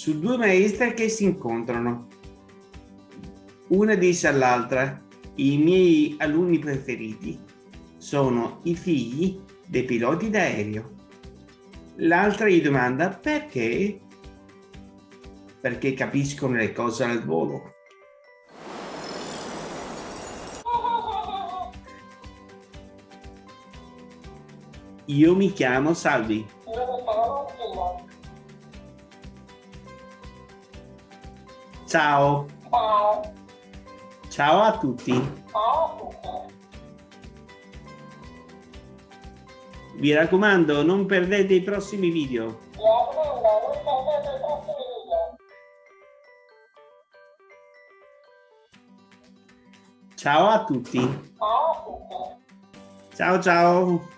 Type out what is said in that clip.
su due maestre che si incontrano. Una dice all'altra, i miei alunni preferiti sono i figli dei piloti d'aereo. L'altra gli domanda perché? Perché capiscono le cose al volo. Io mi chiamo Salvi. Ciao. Ciao. Ciao a tutti. Ciao a tutti. Raccomando, non perdete i prossimi video. Mi raccomando, non perdete i prossimi video. Ciao a tutti. Ciao a tutti. Ciao ciao.